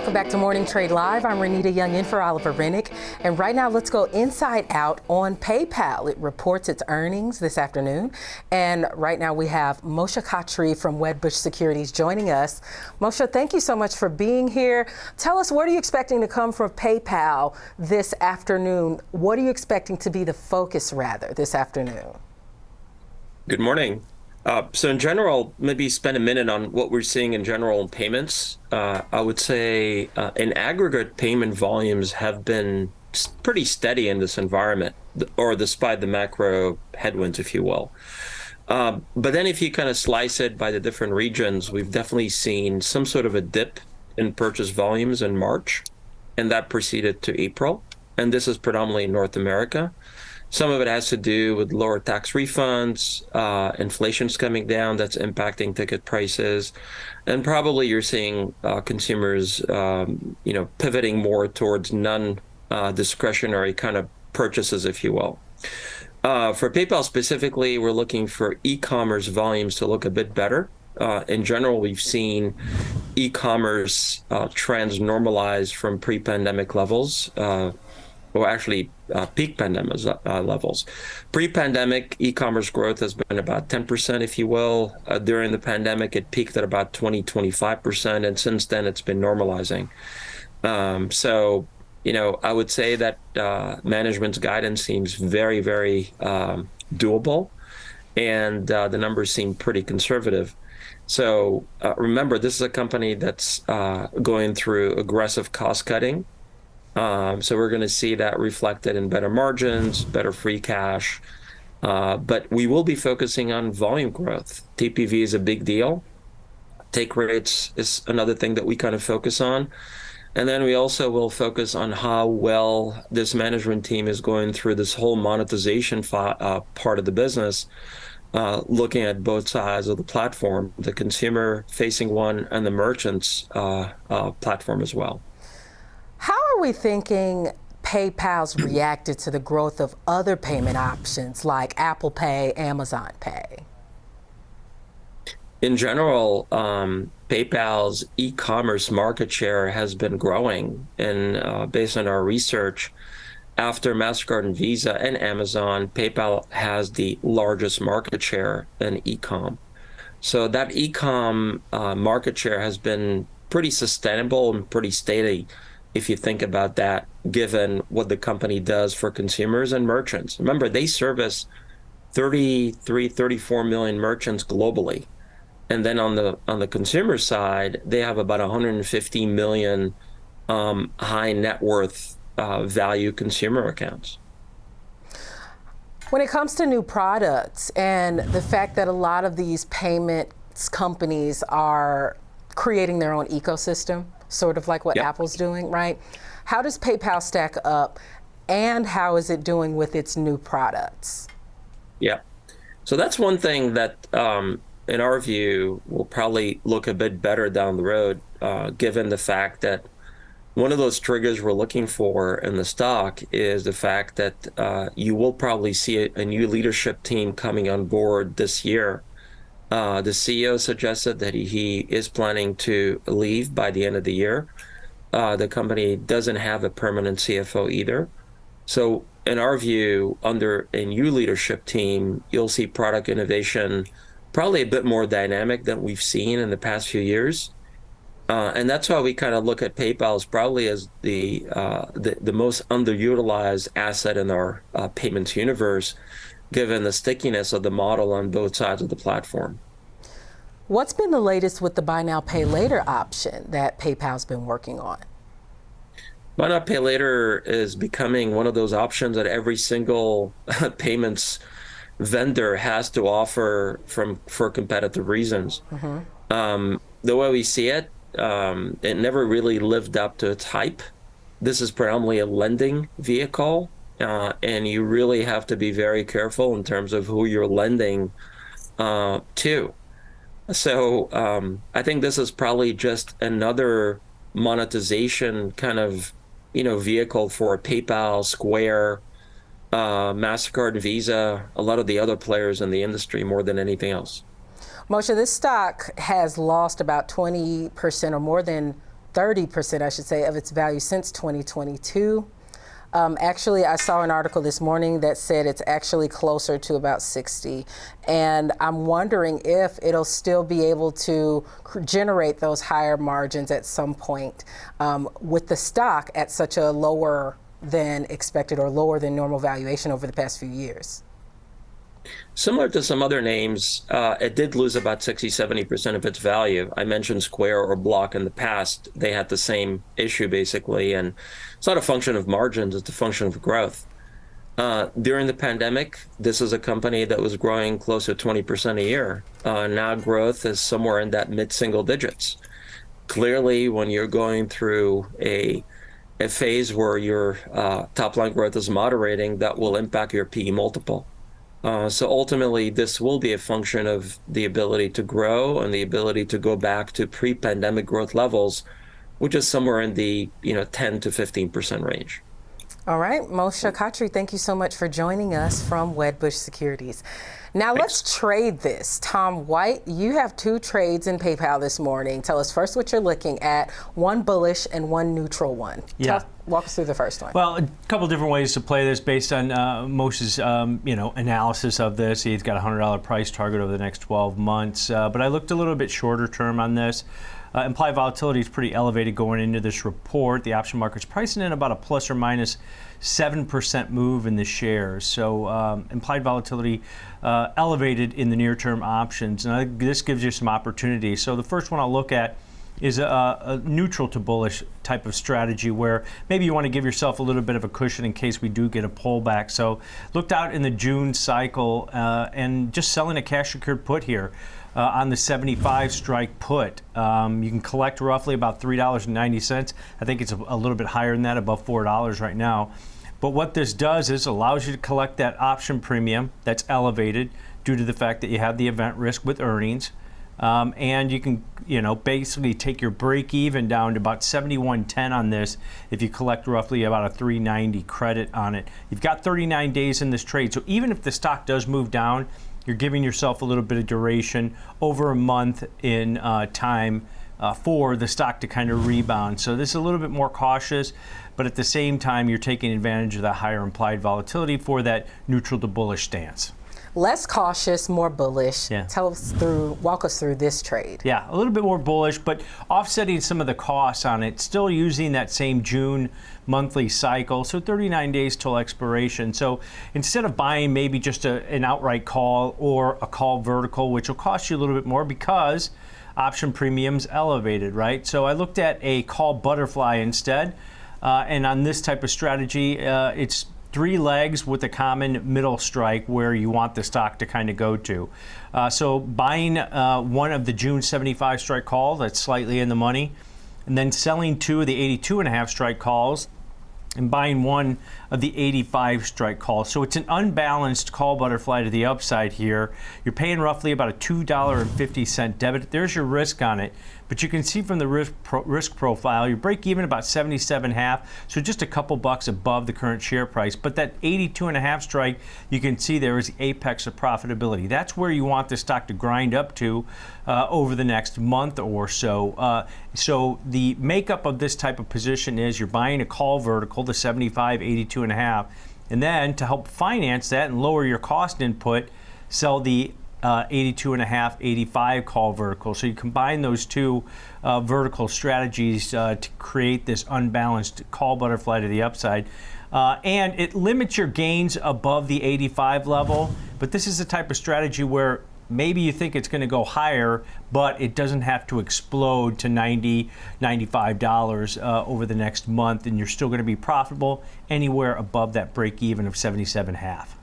Welcome back to Morning Trade Live. I'm Renita Young in for Oliver Renick. And right now, let's go inside out on PayPal. It reports its earnings this afternoon. And right now, we have Moshe Katri from Wedbush Securities joining us. Moshe, thank you so much for being here. Tell us, what are you expecting to come from PayPal this afternoon? What are you expecting to be the focus, rather, this afternoon? Good morning. Uh, so in general, maybe spend a minute on what we're seeing in general in payments. Uh, I would say uh, in aggregate, payment volumes have been pretty steady in this environment, or despite the macro headwinds, if you will. Um, but then if you kind of slice it by the different regions, we've definitely seen some sort of a dip in purchase volumes in March, and that proceeded to April. And this is predominantly North America. Some of it has to do with lower tax refunds, uh, inflation's coming down, that's impacting ticket prices, and probably you're seeing uh, consumers, um, you know, pivoting more towards non-discretionary uh, kind of purchases, if you will. Uh, for PayPal specifically, we're looking for e-commerce volumes to look a bit better. Uh, in general, we've seen e-commerce uh, trends normalize from pre-pandemic levels or actually uh, peak pandemic uh, levels. Pre-pandemic, e-commerce growth has been about 10%, if you will. Uh, during the pandemic, it peaked at about 20, 25%, and since then it's been normalizing. Um, so, you know, I would say that uh, management's guidance seems very, very um, doable, and uh, the numbers seem pretty conservative. So uh, remember, this is a company that's going through aggressive cost cutting um, so we're going to see that reflected in better margins, better free cash. Uh, but we will be focusing on volume growth. TPV is a big deal. Take rates is another thing that we kind of focus on. And then we also will focus on how well this management team is going through this whole monetization uh, part of the business, uh, looking at both sides of the platform, the consumer facing one and the merchants uh, uh, platform as well. Are we thinking PayPal's reacted to the growth of other payment options like Apple Pay, Amazon Pay? In general, um, PayPal's e-commerce market share has been growing, and uh, based on our research, after Mastercard and Visa and Amazon, PayPal has the largest market share in e-com. So that e-com uh, market share has been pretty sustainable and pretty steady if you think about that, given what the company does for consumers and merchants. Remember, they service 33, 34 million merchants globally. And then on the on the consumer side, they have about 150 million um, high net worth uh, value consumer accounts. When it comes to new products and the fact that a lot of these payments companies are creating their own ecosystem, sort of like what yep. Apple's doing, right? How does PayPal stack up and how is it doing with its new products? Yeah. So that's one thing that, um, in our view, will probably look a bit better down the road, uh, given the fact that one of those triggers we're looking for in the stock is the fact that uh, you will probably see a, a, new leadership team coming on board this year uh, the CEO suggested that he, he, is planning to leave by the end of the year. Uh, the company doesn't have a permanent CFO either. So in our view, under a new leadership team, you'll see product innovation probably a bit more dynamic than we've seen in the past few years. Uh, and that's why we kind of look at PayPal as probably as the, uh, the, the most underutilized asset in our uh, payments universe given the stickiness of the model on both sides of the platform. What's been the latest with the buy now, pay later option that PayPal's been working on? Buy now, pay later is becoming one of those options that every single payments vendor has to offer from for competitive reasons. Mm -hmm. um, the way we see it, um, it never really lived up to its hype. This is predominantly a lending vehicle uh, and you really have to be very careful in terms of who you're lending uh, to. So um, I think this is probably just another monetization kind of you know vehicle for PayPal, Square, uh, Mastercard, Visa, a lot of the other players in the industry more than anything else. Moshe, this stock has lost about 20% or more than 30%, I should say, of its value since 2022. Um, actually, I saw an article this morning that said it's actually closer to about 60. And I'm wondering if it'll still be able to generate those higher margins at some point um, with the stock at such a lower than expected or lower than normal valuation over the past few years. Similar to some other names, uh, it did lose about 60, 70% of its value. I mentioned Square or Block in the past. They had the same issue basically. And it's not a function of margins, it's a function of growth. Uh, during the pandemic, this is a company that was growing close to 20% a year. Uh, now growth is somewhere in that mid single digits. Clearly, when you're going through a a phase where your uh, top line growth is moderating, that will impact your PE multiple. Uh, so ultimately, this will be a function of the ability to grow and the ability to go back to pre-pandemic growth levels, which is somewhere in the you know 10 to 15 percent range. All right, Moshe Katri, thank you so much for joining us from Wedbush Securities. Now Thanks. let's trade this. Tom White, you have two trades in PayPal this morning. Tell us first what you're looking at, one bullish and one neutral one. Yeah. Tell, walk us through the first one. Well, a couple different ways to play this based on uh, Moshe's um, you know analysis of this. He's got a hundred dollar price target over the next 12 months, uh, but I looked a little bit shorter term on this. Uh, implied volatility is pretty elevated going into this report. The option market's pricing in about a plus or minus 7% move in the shares. So um, implied volatility uh, elevated in the near term options. And this gives you some opportunity. So the first one I'll look at is a, a, neutral to bullish type of strategy where maybe you want to give yourself a little bit of a cushion in case we do get a pullback. So looked out in the June cycle uh, and just selling a cash secured put here uh, on the 75 strike put. Um, you can collect roughly about $3.90. I think it's a, a little bit higher than that, above $4 right now. But what this does is allows you to collect that option premium that's elevated due to the fact that you have the event risk with earnings. Um, and you can, you know, basically take your break even down to about 71.10 on this if you collect roughly about a 390 credit on it. You've got 39 days in this trade, so even if the stock does move down, you're giving yourself a little bit of duration over a month in uh, time uh, for the stock to kind of rebound. So this is a little bit more cautious, but at the same time, you're taking advantage of the higher implied volatility for that neutral to bullish stance less cautious, more bullish. Yeah. Tell us through, walk us through this trade. Yeah, a little bit more bullish, but offsetting some of the costs on it. Still using that same June monthly cycle, so 39 days till expiration. So instead of buying maybe just a, an outright call or a call vertical, which will cost you a little bit more because option premiums elevated, right? So I looked at a call butterfly instead. Uh, and on this type of strategy, uh, it's three legs with a common middle strike where you want the stock to kind of go to. Uh, so buying uh, one of the June 75 strike call that's slightly in the money, and then selling two of the 82 and a half strike calls and buying one of the 85 strike calls. So it's an unbalanced call butterfly to the upside here. You're paying roughly about a $2.50 debit. There's your risk on it. But you can see from the risk, pro risk profile, you break even about 77 half, so just a couple bucks above the current share price. But that 82 and a half strike, you can see there is the apex of profitability. That's where you want the stock to grind up to uh, over the next month or so. Uh, so the makeup of this type of position is you're buying a call vertical, the 75, 82 and a half, and then to help finance that and lower your cost input, sell the uh, 82 and a half, 85 call vertical. So you combine those two uh, vertical strategies uh, to create this unbalanced call butterfly to the upside. Uh, and it limits your gains above the 85 level, but this is the type of strategy where maybe you think it's going to go higher, but it doesn't have to explode to 90, 95 dollars uh, over the next month, and you're still going to be profitable anywhere above that break even of 77 half.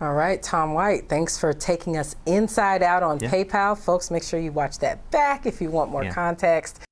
All right, Tom White, thanks for taking us inside out on yeah. PayPal. Folks, make sure you watch that back if you want more yeah. context.